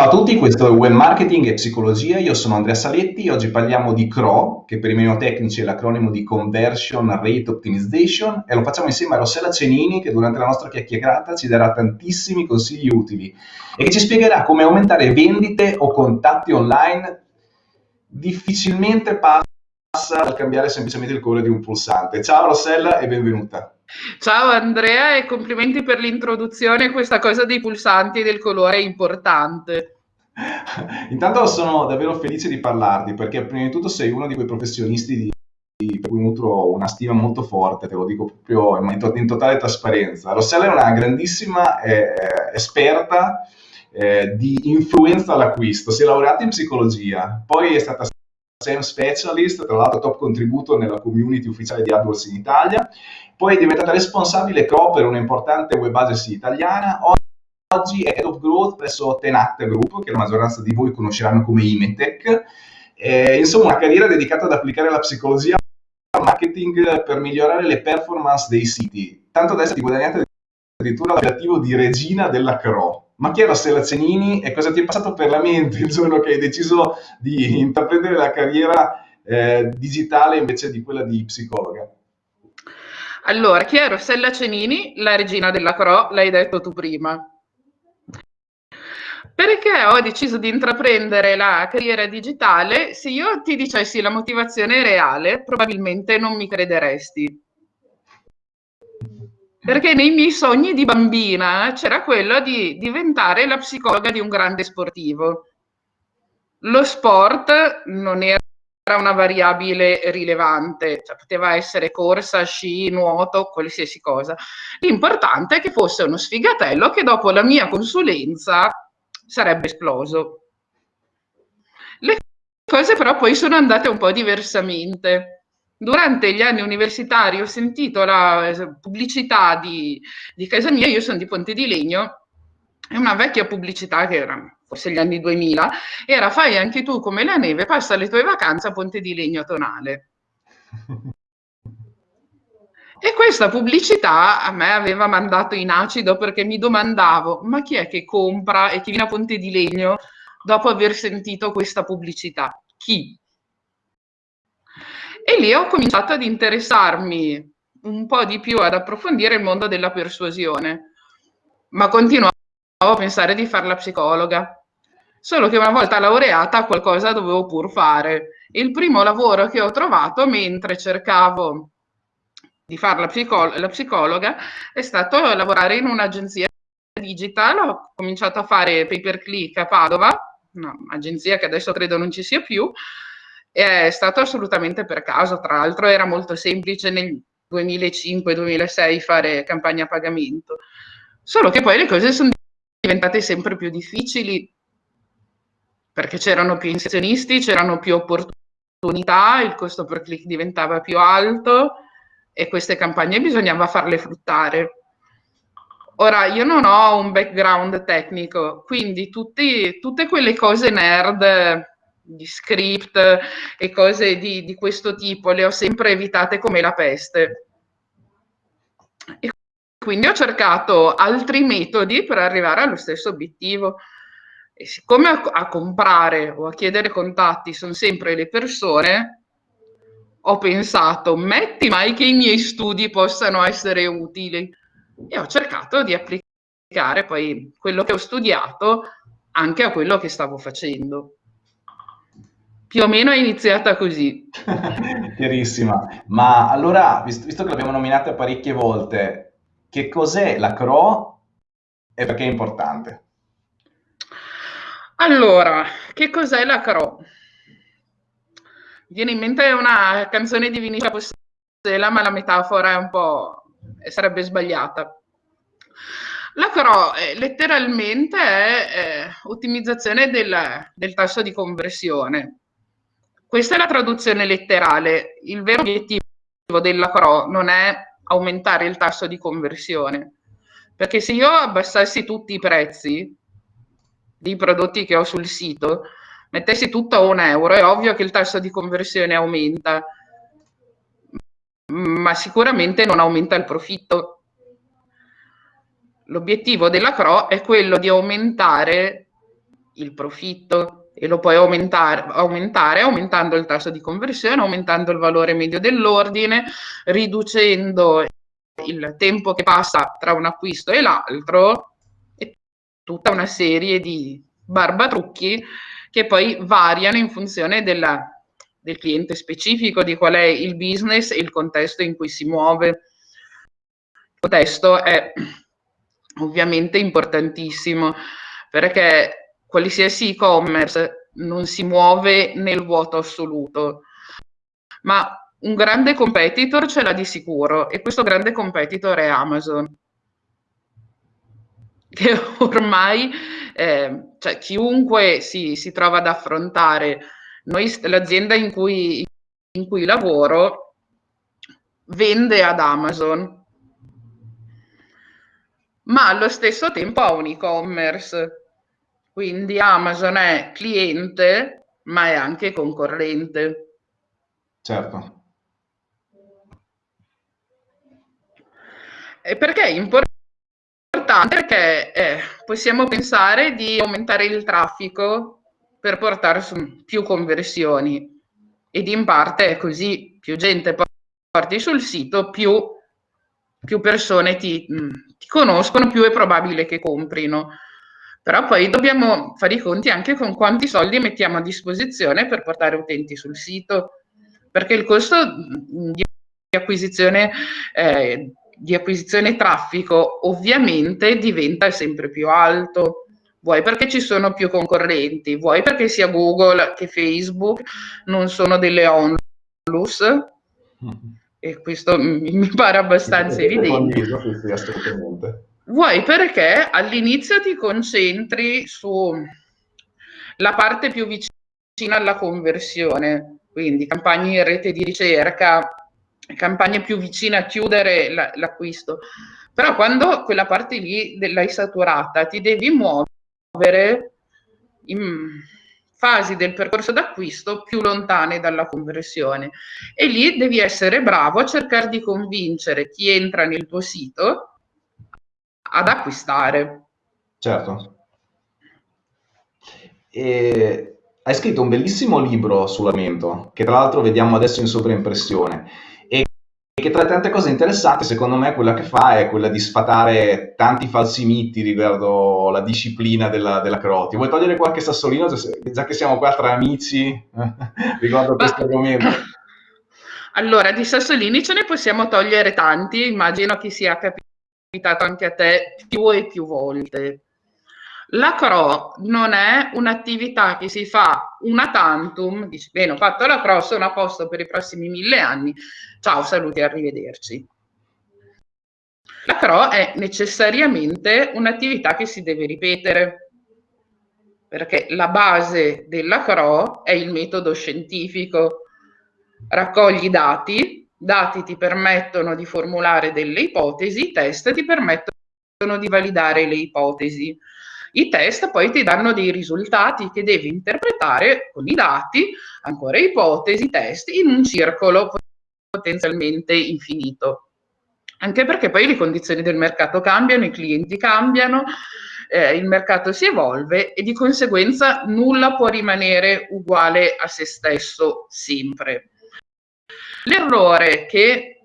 Ciao a tutti, questo è Web Marketing e Psicologia, io sono Andrea Saletti, oggi parliamo di CRO, che per i meno tecnici è l'acronimo di Conversion Rate Optimization, e lo facciamo insieme a Rossella Cenini, che durante la nostra chiacchierata ci darà tantissimi consigli utili e che ci spiegherà come aumentare vendite o contatti online difficilmente passa dal cambiare semplicemente il colore di un pulsante. Ciao Rossella e benvenuta. Ciao Andrea e complimenti per l'introduzione, questa cosa dei pulsanti e del colore è importante. Intanto sono davvero felice di parlarti perché prima di tutto sei uno di quei professionisti di, di, per cui nutro una stima molto forte, te lo dico proprio in, in totale trasparenza. Rossella è una grandissima eh, esperta eh, di influenza all'acquisto, si è laureata in psicologia, poi è stata SEM Specialist, tra l'altro top contributo nella community ufficiale di AdWords in Italia, poi è diventata responsabile co per un'importante web agency italiana, oggi è Head of Growth presso Tenacte Group, che la maggioranza di voi conosceranno come Imetech, eh, insomma una carriera dedicata ad applicare la psicologia al marketing per migliorare le performance dei siti, tanto da essere guadagnata addirittura l'appellativo di regina della CRO. Ma chi era Stella Cenini e cosa ti è passato per la mente il giorno che hai deciso di intraprendere la carriera eh, digitale invece di quella di psicologa? Allora, chi è Rossella Cenini, la regina della CRO, l'hai detto tu prima. Perché ho deciso di intraprendere la carriera digitale? Se io ti dicessi la motivazione reale, probabilmente non mi crederesti. Perché nei miei sogni di bambina c'era quello di diventare la psicologa di un grande sportivo. Lo sport non era una variabile rilevante, cioè poteva essere corsa, sci, nuoto, qualsiasi cosa. L'importante è che fosse uno sfigatello che dopo la mia consulenza sarebbe esploso. Le cose però poi sono andate un po' diversamente durante gli anni universitari ho sentito la eh, pubblicità di, di casa mia, io sono di Ponte di Legno, è una vecchia pubblicità che era forse gli anni 2000, era fai anche tu come la neve, passa le tue vacanze a Ponte di Legno Tonale. E questa pubblicità a me aveva mandato in acido perché mi domandavo, ma chi è che compra e chi viene a Ponte di Legno dopo aver sentito questa pubblicità? Chi? E lì ho cominciato ad interessarmi un po' di più, ad approfondire il mondo della persuasione, ma continuavo a pensare di fare la psicologa. Solo che una volta laureata qualcosa dovevo pur fare. Il primo lavoro che ho trovato mentre cercavo di fare la, psicolo la psicologa è stato lavorare in un'agenzia digital. Ho cominciato a fare pay per click a Padova, un'agenzia che adesso credo non ci sia più, è stato assolutamente per caso, tra l'altro era molto semplice nel 2005-2006 fare campagna a pagamento, solo che poi le cose sono diventate sempre più difficili perché c'erano più inserzionisti, c'erano più opportunità, il costo per click diventava più alto e queste campagne bisognava farle fruttare. Ora, io non ho un background tecnico, quindi tutti, tutte quelle cose nerd di script e cose di, di questo tipo, le ho sempre evitate come la peste. E quindi ho cercato altri metodi per arrivare allo stesso obiettivo. E siccome a, a comprare o a chiedere contatti sono sempre le persone, ho pensato, metti mai che i miei studi possano essere utili. E ho cercato di applicare poi quello che ho studiato anche a quello che stavo facendo. Più o meno è iniziata così. Chiarissima. Ma allora, visto, che l'abbiamo nominata parecchie volte, che cos'è la CRO e perché è importante? Allora, che cos'è la CRO? Viene in mente una canzone di Vinicia Postela, ma la metafora è un po' sarebbe sbagliata. La CRO eh, letteralmente è eh, ottimizzazione del, del tasso di conversione questa è la traduzione letterale. Il vero obiettivo della CRO non è aumentare il tasso di conversione, perché se io abbassassi tutti i prezzi dei prodotti che ho sul sito, mettessi tutto a un euro, è ovvio che il tasso di conversione aumenta, ma sicuramente non aumenta il profitto. L'obiettivo della CRO è quello di aumentare il profitto e lo puoi aumentare, aumentare aumentando il tasso di conversione, aumentando il valore medio dell'ordine, riducendo il tempo che passa tra un acquisto e l'altro e tutta una serie di barbatrucchi che poi variano in funzione della, del cliente specifico, di qual è il business e il contesto in cui si muove. Il contesto è ovviamente importantissimo perché qualsiasi e-commerce non si muove nel vuoto assoluto, ma un grande competitor ce l'ha di sicuro e questo grande competitor è Amazon che ormai eh, cioè, chiunque si, si, trova ad affrontare, noi, l'azienda in cui, in cui lavoro vende ad Amazon, ma allo stesso tempo ha un e-commerce, quindi Amazon è cliente, ma è anche concorrente. Certo. E perché è importante? Importante perché eh, possiamo pensare di aumentare il traffico per portare su più conversioni ed in parte è così, più gente porti sul sito, più, più persone ti, mm, ti conoscono, più è probabile che comprino. Però poi dobbiamo fare i conti anche con quanti soldi mettiamo a disposizione per portare utenti sul sito, perché il costo mm, di acquisizione eh, di acquisizione traffico ovviamente diventa sempre più alto. Vuoi perché ci sono più concorrenti, vuoi perché sia Google che Facebook non sono delle onlus, mm-hmm. e questo mi pare abbastanza evidente. Vuoi perché all'inizio ti concentri sulla parte più vicina alla conversione, quindi campagne in rete di ricerca, campagne più vicine a chiudere la, l'acquisto. Però quando quella parte lì l'hai saturata, ti devi muovere in fasi del percorso d'acquisto più lontane dalla conversione e lì devi essere bravo a cercare di convincere chi entra nel tuo sito ad acquistare. Certo. E hai scritto un bellissimo libro sull'amento, che tra l'altro vediamo adesso in sovraimpressione che tra le tante cose interessanti, secondo me, quella che fa è quella di sfatare tanti falsi miti riguardo la disciplina della, della Croti. Vuoi togliere qualche sassolino, già che siamo qua tra amici, riguardo a questo argomento? Allora, di sassolini ce ne possiamo togliere tanti, immagino che sia capitato anche a te più e più volte. La CRO non è un'attività che si fa una tantum, dici bene ho fatto la CRO, sono a posto per i prossimi mille anni, ciao, saluti arrivederci. La CRO è necessariamente un'attività che si deve ripetere, perché la base della CRO è il metodo scientifico. Raccogli dati, dati ti permettono di formulare delle ipotesi, test ti permettono di validare le ipotesi. I test poi ti danno dei risultati che devi interpretare con i dati, ancora ipotesi, test, in un circolo potenzialmente infinito. Anche perché poi le condizioni del mercato cambiano, i clienti cambiano, eh, il mercato si evolve e di conseguenza nulla può rimanere uguale a se stesso sempre. L'errore che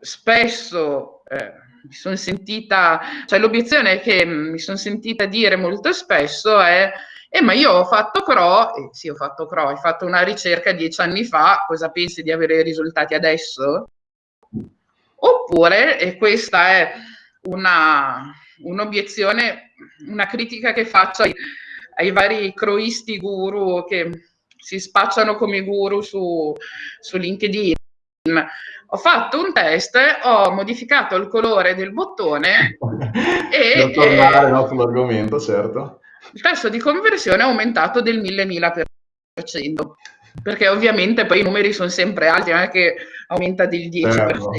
spesso eh, mi sono sentita, cioè l'obiezione che mi sono sentita dire molto spesso è eh, ma io ho fatto CRO, eh, sì ho fatto CRO, hai fatto una ricerca dieci anni fa, cosa pensi di avere risultati adesso? Oppure, e questa è un'obiezione, una critica che faccio ai, ai vari croisti guru che si spacciano come guru su, su LinkedIn, ho fatto un test, ho modificato il colore del bottone e... Per tornare eh, no, sull'argomento, certo. Il tasso di conversione è aumentato del 1000-1000%, perché ovviamente poi i numeri sono sempre alti, non è che aumenta del 10%. Certo.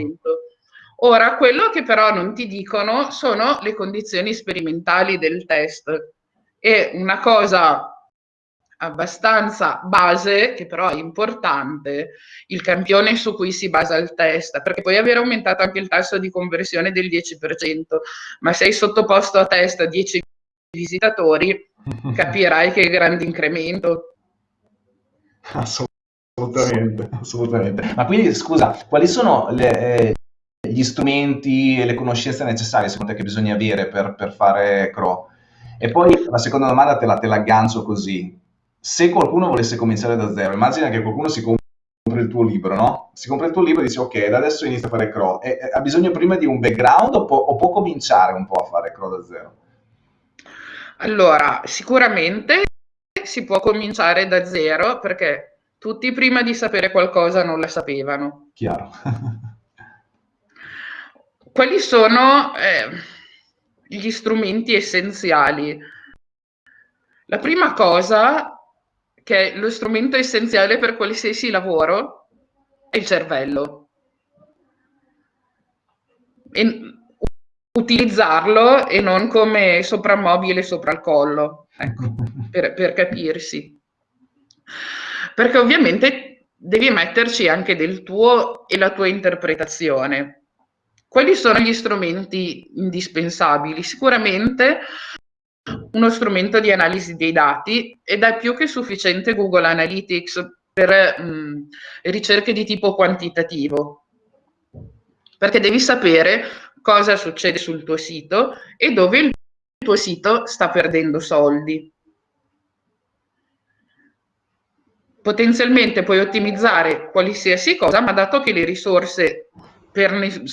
Ora, quello che però non ti dicono sono le condizioni sperimentali del test. E una cosa abbastanza base, che però è importante, il campione su cui si basa il test, perché puoi aver aumentato anche il tasso di conversione del 10%, ma sei sottoposto a test 10 visitatori, capirai che grande incremento. Assolutamente, assolutamente. Ma quindi, scusa, quali sono le, eh, gli strumenti e le conoscenze necessarie secondo te che bisogna avere per, per fare CRO? E poi la seconda domanda te la, te la aggancio così. Se qualcuno volesse cominciare da zero, immagina che qualcuno si compra il tuo libro, no? Si compra il tuo libro e dice ok, da adesso inizia a fare CRO. E, ha bisogno prima di un background o può, o può cominciare un po' a fare CRO da zero? Allora, sicuramente si può cominciare da zero perché tutti prima di sapere qualcosa non la sapevano. Chiaro. Quali sono eh, gli strumenti essenziali? La prima cosa, che lo strumento essenziale per qualsiasi lavoro, è il cervello. E utilizzarlo e non come soprammobile sopra il collo, ecco, per, per capirsi. Perché ovviamente devi metterci anche del tuo e la tua interpretazione. Quali sono gli strumenti indispensabili? Sicuramente uno strumento di analisi dei dati ed è più che sufficiente Google Analytics per mh, ricerche di tipo quantitativo, perché devi sapere cosa succede sul tuo sito e dove il tuo sito sta perdendo soldi. Potenzialmente puoi ottimizzare qualsiasi cosa, ma dato che le risorse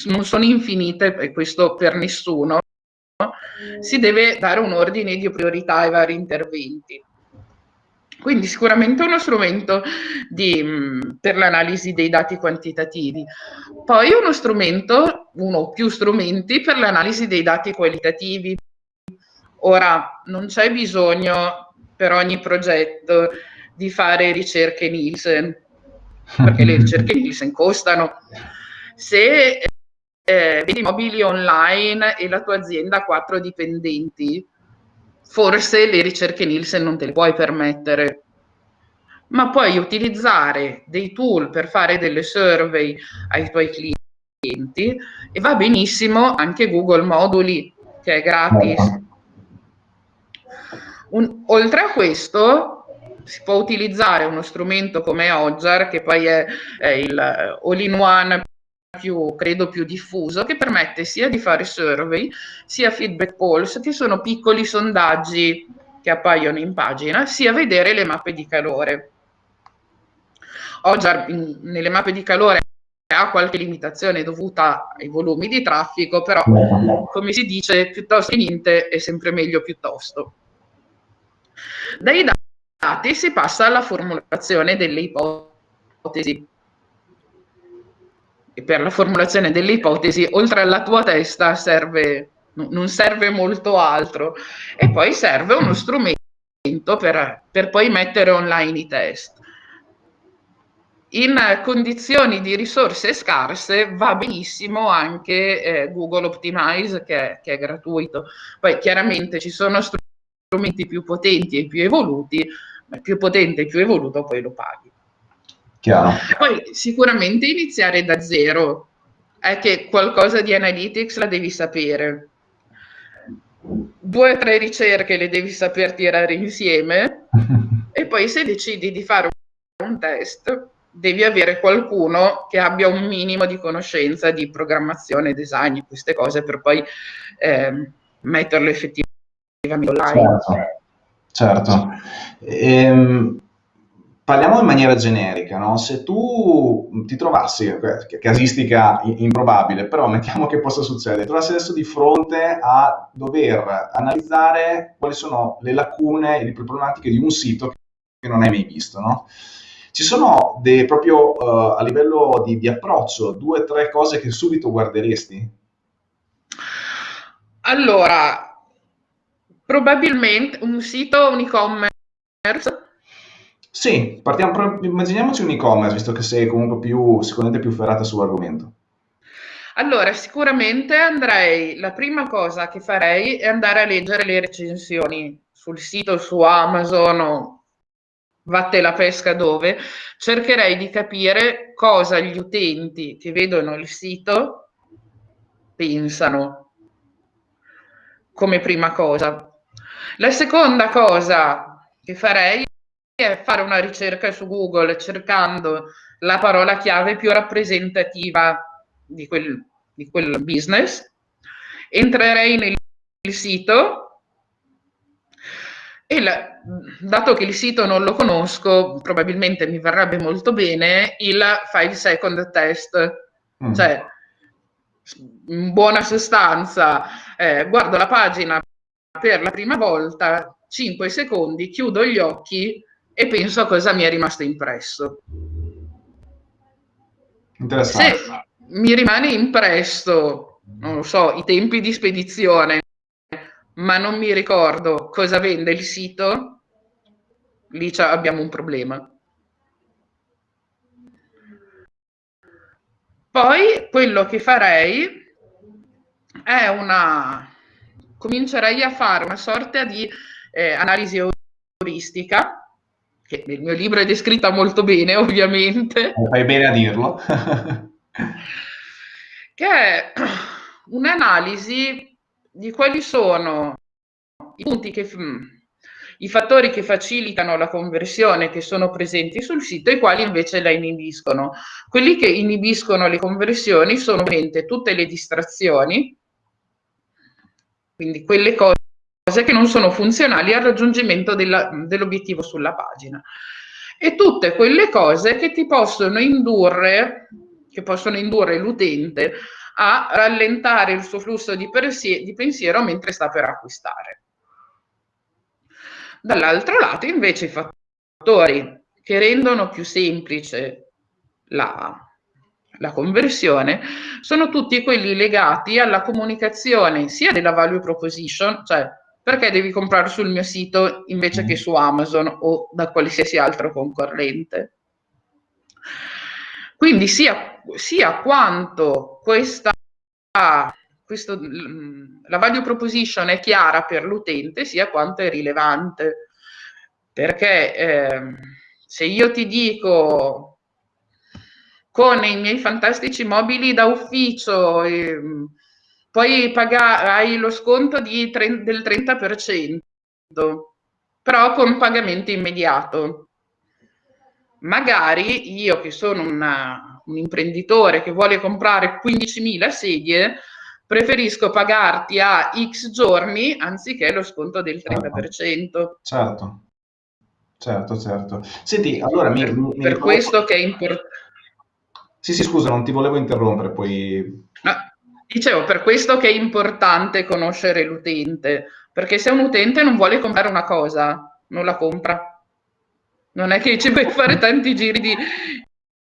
non sono infinite, e questo per nessuno, si deve dare un ordine di priorità ai vari interventi. Quindi sicuramente uno strumento di, mm, per l'analisi dei dati quantitativi. Poi uno strumento, uno o più strumenti per l'analisi dei dati qualitativi. Ora, non c'è bisogno per ogni progetto di fare ricerche Nielsen, perché le ricerche Nielsen costano. Se eh, vendi mobili online e la tua azienda ha quattro dipendenti, forse le ricerche Nielsen non te le puoi permettere, ma puoi utilizzare dei tool per fare delle survey ai tuoi clienti e va benissimo anche Google Moduli che è gratis. Un, oltre a questo si può utilizzare uno strumento come Ogjar che poi è, è il all-in-one più, credo, più diffuso, che permette sia di fare survey, sia feedback polls, che sono piccoli sondaggi che appaiono in pagina, sia vedere le mappe di calore. Oggi nelle mappe di calore ha qualche limitazione dovuta ai volumi di traffico, però come si dice, piuttosto che niente è sempre meglio piuttosto. Dai dati si passa alla formulazione delle ipotesi per la formulazione delle ipotesi, oltre alla tua testa, serve, non serve molto altro. E poi serve uno strumento per, per poi mettere online i test. In condizioni di risorse scarse va benissimo anche eh, Google Optimize che, che è gratuito. Poi chiaramente ci sono strumenti più potenti e più evoluti, ma più potente e più evoluto poi lo paghi. Chiaro. Poi sicuramente iniziare da zero è che qualcosa di analytics la devi sapere. Due o tre ricerche le devi saper tirare insieme e poi se decidi di fare un test devi avere qualcuno che abbia un minimo di conoscenza di programmazione, design, queste cose per poi eh, metterlo effettivamente online. Certo. certo. Ehm, parliamo in maniera generica, no? Se tu ti trovassi, casistica improbabile, però mettiamo che possa succedere, ti trovassi adesso di fronte a dover analizzare quali sono le lacune e le problematiche di un sito che non hai mai visto, no? Ci sono dei, proprio uh, a livello di, di approccio due o tre cose che subito guarderesti? Allora, probabilmente un sito, un e-commerce sì, partiamo, immaginiamoci un e-commerce, visto che sei comunque più, sicuramente più ferrata sull'argomento. Allora, sicuramente andrei, la prima cosa che farei è andare a leggere le recensioni sul sito, su Amazon o vatte la pesca dove, cercherei di capire cosa gli utenti che vedono il sito pensano come prima cosa. La seconda cosa che farei è fare una ricerca su Google cercando la parola chiave più rappresentativa di quel, di quel business. Entrerei nel sito e la, dato che il sito non lo conosco, probabilmente mi verrebbe molto bene il 5 second test. Mm. Cioè, in buona sostanza, eh, guardo la pagina per la prima volta, 5 secondi, chiudo gli occhi e penso a cosa mi è rimasto impresso. Interessante. Se mi rimane impresso, non lo so, i tempi di spedizione, ma non mi ricordo cosa vende il sito, lì abbiamo un problema. Poi quello che farei è una... comincerei a fare una sorta di eh, analisi euristica, che nel mio libro è descritta molto bene ovviamente. Fai bene a dirlo. che è un'analisi di quali sono i punti che i fattori che facilitano la conversione che sono presenti sul sito e quali invece la inibiscono. Quelli che inibiscono le conversioni sono ovviamente tutte le distrazioni, quindi quelle cose che non sono funzionali al raggiungimento dell'obiettivo sulla pagina e tutte quelle cose che ti possono indurre, che possono indurre l'utente a rallentare il suo flusso di, di pensiero mentre sta per acquistare. Dall'altro lato, invece, i fattori che rendono più semplice la, la conversione sono tutti quelli legati alla comunicazione sia della value proposition, cioè perché devi comprare sul mio sito invece che su Amazon o da qualsiasi altro concorrente. Quindi sia, sia quanto questa questo, la value proposition è chiara per l'utente sia quanto è rilevante. Perché eh, se io ti dico con i miei fantastici mobili da ufficio eh, poi hai lo sconto di, del 30%, però con pagamento immediato. Magari io che sono una, un imprenditore che vuole comprare 15.000 sedie, preferisco pagarti a X giorni anziché lo sconto del 30%. Certo, certo, certo. Senti, allora mi... Per, mi per questo che è importante... Sì, sì, scusa, non ti volevo interrompere, poi... No, dicevo, per questo che è importante conoscere l'utente, perché se un utente non vuole comprare una cosa, non la compra. Non è che ci puoi fare tanti giri di,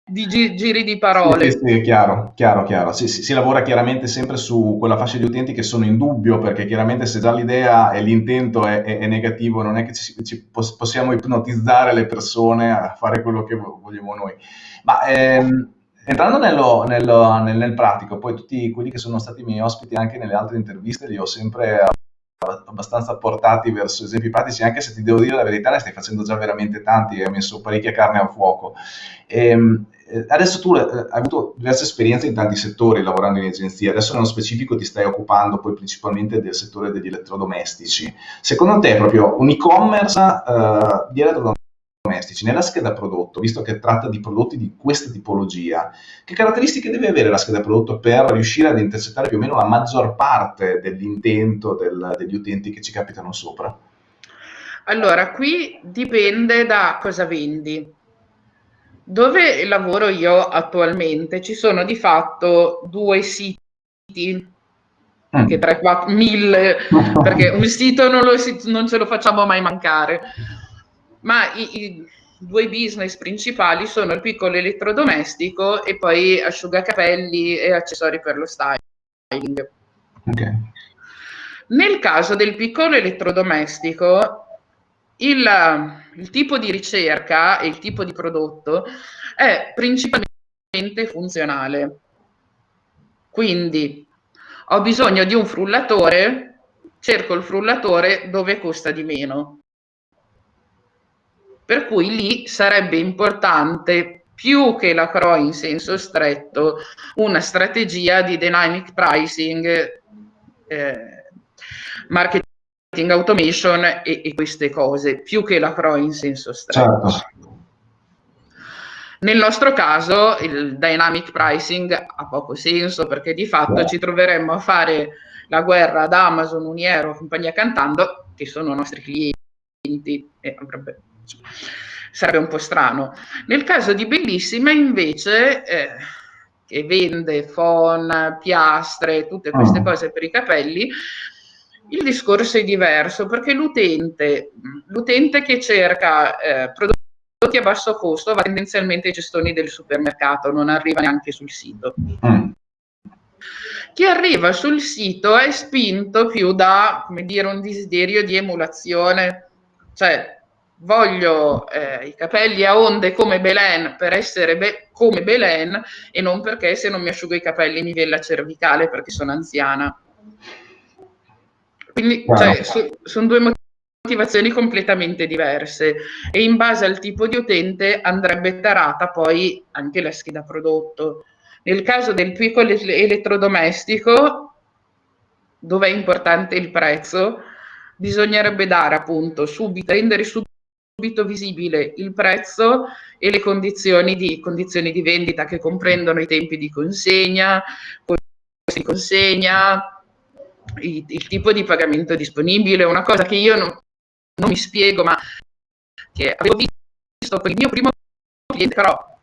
di gi- giri di parole. Sì, sì, chiaro, chiaro, chiaro. Si, si, si, lavora chiaramente sempre su quella fascia di utenti che sono in dubbio, perché chiaramente se già l'idea e l'intento è, è, è negativo, non è che ci, ci possiamo ipnotizzare le persone a fare quello che vogliamo noi. Ma ehm, entrando nello, nello, nel, nel, pratico, poi tutti quelli che sono stati miei ospiti anche nelle altre interviste li ho sempre abbastanza portati verso esempi pratici, anche se ti devo dire la verità, ne stai facendo già veramente tanti, hai messo parecchia carne al fuoco. E, ehm, eh, adesso tu eh, hai avuto diverse esperienze in tanti settori lavorando in agenzia, adesso nello specifico ti stai occupando poi principalmente del settore degli elettrodomestici. Secondo te proprio un e-commerce uh, di elettrodomestici nella scheda prodotto, visto che tratta di prodotti di questa tipologia, che caratteristiche deve avere la scheda prodotto per riuscire ad intercettare più o meno la maggior parte dell'intento del, degli utenti che ci capitano sopra? Allora, qui dipende da cosa vendi dove lavoro io attualmente ci sono di fatto due siti, mm. che 3, 4, 1000, perché un sito non, lo, non, ce lo facciamo mai mancare, ma i, i, due business principali sono il piccolo elettrodomestico e poi asciugacapelli e accessori per lo styling. Okay. Nel caso del piccolo elettrodomestico, il, il tipo di ricerca e il tipo di prodotto è principalmente funzionale. Quindi ho bisogno di un frullatore, cerco il frullatore dove costa di meno. Per cui lì sarebbe importante più che la CRO in senso stretto una strategia di dynamic pricing, eh, marketing automation e, e, queste cose, più che la CRO in senso stretto. Certo. Nel nostro caso il dynamic pricing ha poco senso perché di fatto ci troveremmo a fare la guerra ad Amazon, Uniero, compagnia cantando, che sono nostri clienti e avrebbe, sarebbe un po' strano. Nel caso di Bellissima invece, eh, che vende phon, piastre, tutte queste oh. cose per i capelli, il discorso è diverso perché l'utente, l'utente che cerca eh, prodotti a basso costo va tendenzialmente ai gestoni del supermercato, non arriva neanche sul sito. Mm. Chi arriva sul sito è spinto più da, come dire, un desiderio di emulazione, cioè voglio eh, i capelli a onde come Belen per essere be- come Belen e non perché se non mi asciugo i capelli mi viene la cervicale perché sono anziana. Quindi wow. cioè, so, sono due motivazioni completamente diverse e in base al tipo di utente andrebbe tarata poi anche la scheda prodotto. Nel caso del piccolo elettrodomestico, dove è importante il prezzo, bisognerebbe dare appunto subito, rendere subito visibile il prezzo e le condizioni di, condizioni di vendita che comprendono i tempi di consegna, di consegna, il, il, tipo di pagamento disponibile, una cosa che io non, non mi spiego, ma che avevo visto con il mio primo cliente, però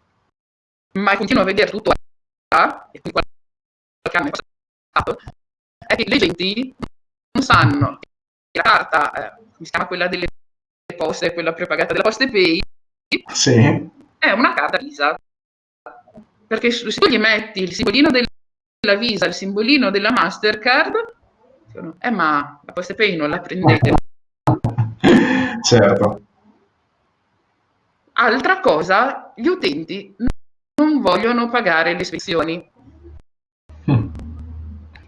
ma continuo a vedere tutto e qualche anno è passato, è che le genti non sanno che la carta, eh, si chiama quella delle poste, quella prepagata della Poste Pay, sì. è una carta Visa. Perché se tu gli metti il simbolino della Visa, il simbolino della Mastercard, dicono, eh ma la Poste Pay non la prendete Certo. Altra cosa, gli utenti non vogliono pagare le spedizioni. Mm.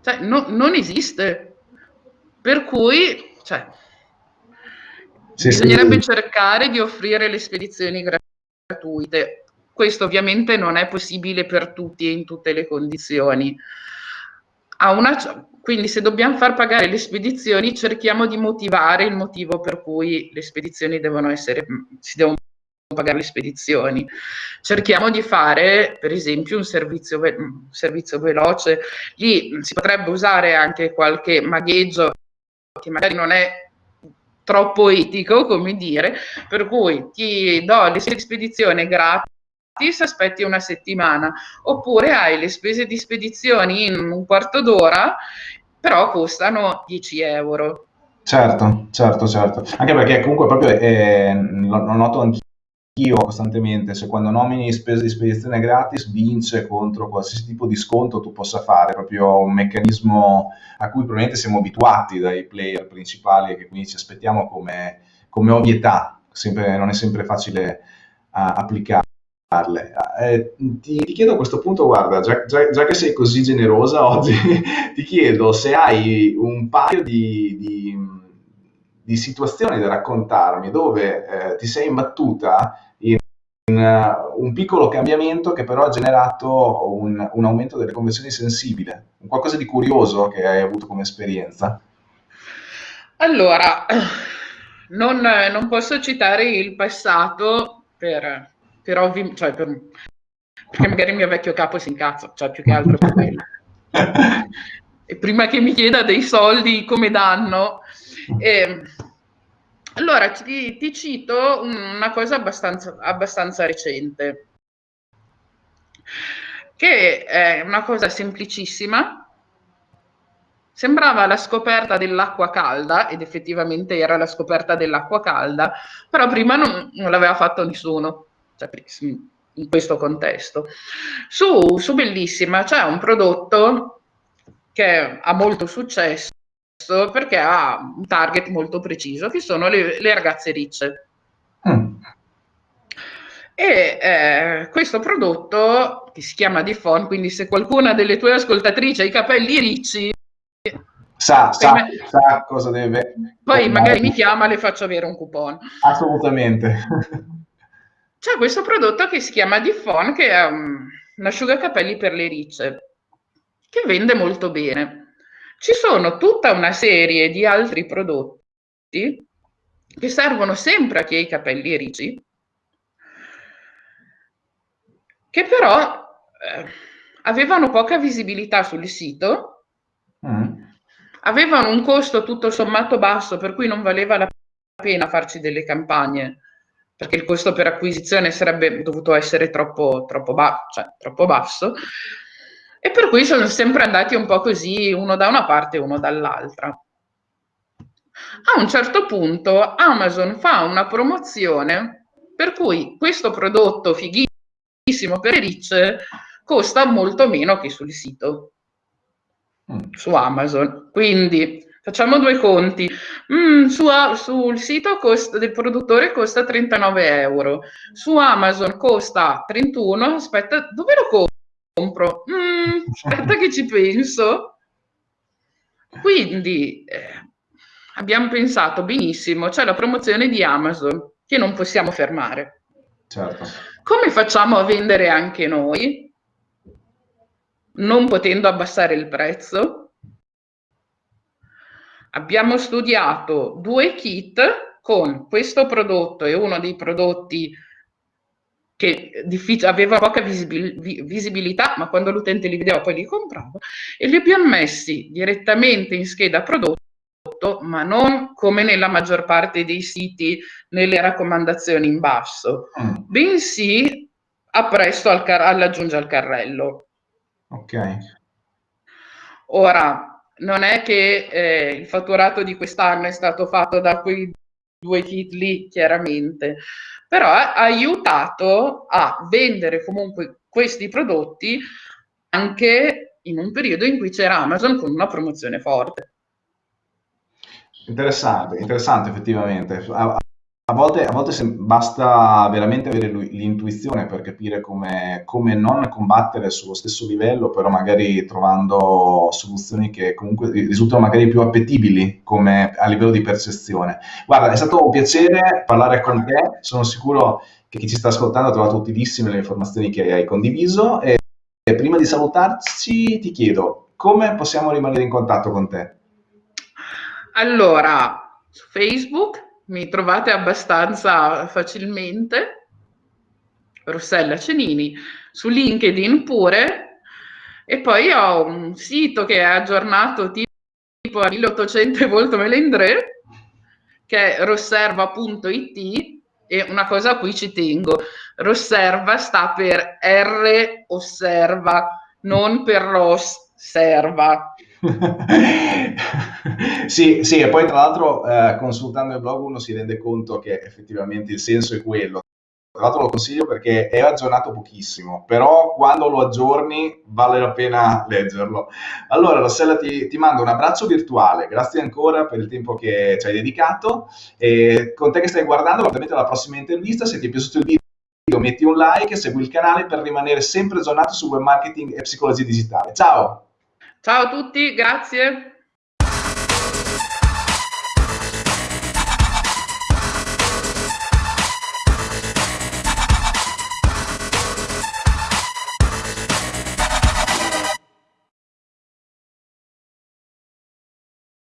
Cioè, no, non esiste. Per cui, cioè, sì, bisognerebbe sì. cercare di offrire le spedizioni gratuite. Questo ovviamente non è possibile per tutti e in tutte le condizioni. Una, quindi se dobbiamo far pagare le spedizioni, cerchiamo di motivare il motivo per cui le spedizioni devono essere, si devono pagare le spedizioni. Cerchiamo di fare, per esempio, un servizio, un servizio veloce. Lì si potrebbe usare anche qualche magheggio che magari non è troppo etico, come dire, per cui ti do le spedizioni gratis aspetti una settimana, oppure hai le spese di spedizioni in un quarto d'ora però costano 10 euro. Certo, certo, certo. Anche perché comunque proprio eh, lo, lo noto anch'io costantemente, se quando nomini spese di spedizione gratis vince contro qualsiasi tipo di sconto tu possa fare, proprio un meccanismo a cui probabilmente siamo abituati dai player principali e che quindi ci aspettiamo come, come ovvietà, sempre, non è sempre facile uh, applicare. Eh, ti, ti, chiedo a questo punto, guarda, già, già, già, che sei così generosa oggi, ti chiedo se hai un paio di, di, di situazioni da raccontarmi dove eh, ti sei imbattuta in uh, un piccolo cambiamento che però ha generato un, un aumento delle conversioni sensibile, un qualcosa di curioso che hai avuto come esperienza. Allora, non, non posso citare il passato per per ovvi, cioè per, perché magari il mio vecchio capo si incazza, cioè più che altro per quello. e prima che mi chieda dei soldi come danno. Eh, allora ti, ti, cito una cosa abbastanza, abbastanza recente, che è una cosa semplicissima, Sembrava la scoperta dell'acqua calda, ed effettivamente era la scoperta dell'acqua calda, però prima non, non l'aveva fatto nessuno cioè, in questo contesto. Su, su Bellissima c'è un prodotto che ha molto successo perché ha un target molto preciso, che sono le, le ragazze ricce. Mm. E eh, questo prodotto, che si chiama Difon, quindi se qualcuna delle tue ascoltatrici ha i capelli ricci, sa, sa, me... sa cosa deve... Poi magari mi chiama e le faccio avere un coupon. Assolutamente. C'è questo prodotto che si chiama Diffon, che è um, un asciugacapelli per le ricce, che vende molto bene. Ci sono tutta una serie di altri prodotti che servono sempre a chi ha i capelli ricci, che però eh, avevano poca visibilità sul sito, mm. avevano un costo tutto sommato basso, per cui non valeva la pena farci delle campagne, perché il costo per acquisizione sarebbe dovuto essere troppo, troppo, ba- cioè, troppo basso, e per cui sono sempre andati un po' così, uno da una parte e uno dall'altra. A un certo punto Amazon fa una promozione per cui questo prodotto fighissimo per ricce costa molto meno che sul sito, mm. su Amazon. Quindi facciamo due conti. Mm, su, sul sito costa, del produttore costa 39 euro, su Amazon costa 31. Aspetta, dove lo compro? Mm, aspetta che ci penso. Quindi eh, abbiamo pensato benissimo, c'è la promozione di Amazon che non possiamo fermare. Certo. Come facciamo a vendere anche noi? non potendo abbassare il prezzo. Abbiamo studiato due kit con questo prodotto e uno dei prodotti che aveva poca visibil visibilità, ma quando l'utente li vedeva poi li comprava, e li abbiamo messi direttamente in scheda prodotto, ma non come nella maggior parte dei siti nelle raccomandazioni in basso, mm. bensì appresso al all'aggiunge al carrello. Ok. Ora, non è che eh, il fatturato di quest'anno è stato fatto da quei due kit lì, chiaramente, però ha aiutato a vendere comunque questi prodotti anche in un periodo in cui c'era Amazon con una promozione forte. Interessante, interessante effettivamente. A volte, a volte basta veramente avere l'intuizione per capire come, come, non combattere sullo stesso livello, però magari trovando soluzioni che comunque risultano magari più appetibili come a livello di percezione. Guarda, è stato un piacere parlare con te, sono sicuro che chi ci sta ascoltando ha trovato utilissime le informazioni che hai condiviso e prima di salutarci ti chiedo come possiamo rimanere in contatto con te? Allora, su Facebook mi trovate abbastanza facilmente, Rossella Cenini, su LinkedIn pure, e poi ho un sito che è aggiornato tipo a 1800 volte melendré, che è rosserva.it, e una cosa a cui ci tengo, Rosserva sta per R osserva, non per Ross serva. sì, sì, e poi tra l'altro eh, consultando il blog uno si rende conto che effettivamente il senso è quello. Tra l'altro lo consiglio perché è aggiornato pochissimo, però quando lo aggiorni vale la pena leggerlo. Allora Rossella ti, ti mando un abbraccio virtuale, grazie ancora per il tempo che ci hai dedicato e con te che stai guardando, ovviamente alla prossima intervista, se ti è piaciuto il video metti un like e segui il canale per rimanere sempre aggiornato su web marketing e psicologia digitale. Ciao! Ciao a tutti, grazie.